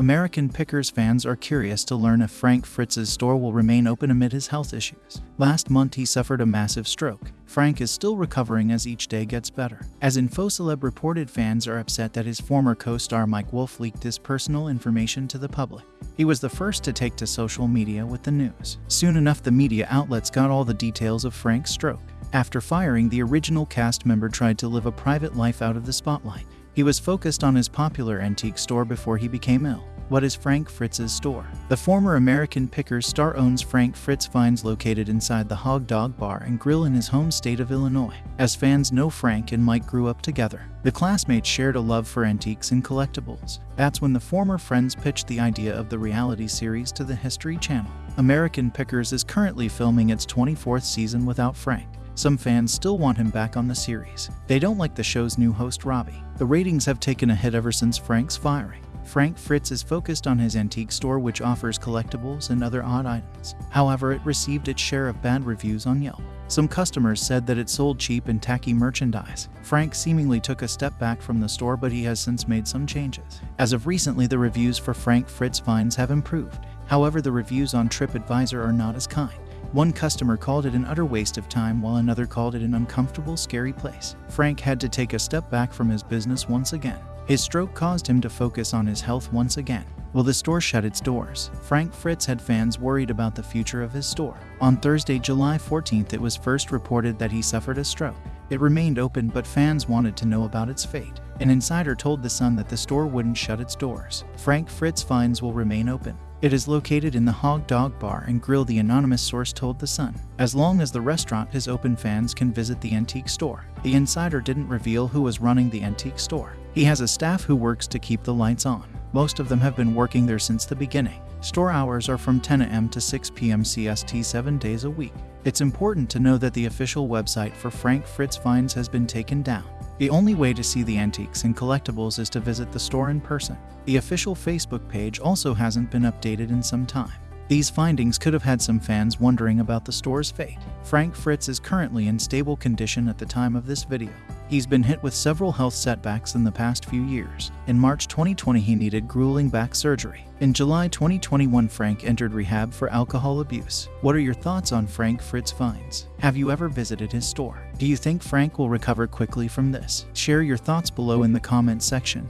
American Pickers fans are curious to learn if Frank Fritz's store will remain open amid his health issues. Last month he suffered a massive stroke. Frank is still recovering as each day gets better. As InfoCeleb reported fans are upset that his former co-star Mike Wolfe leaked his personal information to the public. He was the first to take to social media with the news. Soon enough the media outlets got all the details of Frank's stroke. After firing, the original cast member tried to live a private life out of the spotlight. He was focused on his popular antique store before he became ill. What is Frank Fritz's store? The former American Pickers star owns Frank Fritz Finds located inside the Hog Dog Bar and Grill in his home state of Illinois. As fans know Frank and Mike grew up together. The classmates shared a love for antiques and collectibles. That's when the former friends pitched the idea of the reality series to the History Channel. American Pickers is currently filming its 24th season without Frank. Some fans still want him back on the series. They don't like the show's new host Robbie. The ratings have taken a hit ever since Frank's firing. Frank Fritz is focused on his antique store which offers collectibles and other odd items. However, it received its share of bad reviews on Yelp. Some customers said that it sold cheap and tacky merchandise. Frank seemingly took a step back from the store but he has since made some changes. As of recently, the reviews for Frank Fritz finds have improved. However, the reviews on TripAdvisor are not as kind. One customer called it an utter waste of time while another called it an uncomfortable, scary place. Frank had to take a step back from his business once again. His stroke caused him to focus on his health once again. Will the store shut its doors? Frank Fritz had fans worried about the future of his store. On Thursday, July 14th, it was first reported that he suffered a stroke. It remained open, but fans wanted to know about its fate. An insider told The Sun that the store wouldn't shut its doors. Frank Fritz finds will remain open. It is located in the Hog Dog Bar and Grill, the anonymous source told The Sun. As long as the restaurant is open, fans can visit the antique store. The insider didn't reveal who was running the antique store. He has a staff who works to keep the lights on. Most of them have been working there since the beginning. Store hours are from 10 a.m. to 6 p.m. CST seven days a week. It's important to know that the official website for Frank Fritz Finds has been taken down. The only way to see the antiques and collectibles is to visit the store in person. The official Facebook page also hasn't been updated in some time. These findings could have had some fans wondering about the store's fate. Frank Fritz is currently in stable condition at the time of this video. He's been hit with several health setbacks in the past few years. In March 2020, he needed grueling back surgery. In July 2021, Frank entered rehab for alcohol abuse. What are your thoughts on Frank Fritz Finds? Have you ever visited his store? Do you think Frank will recover quickly from this? Share your thoughts below in the comment section.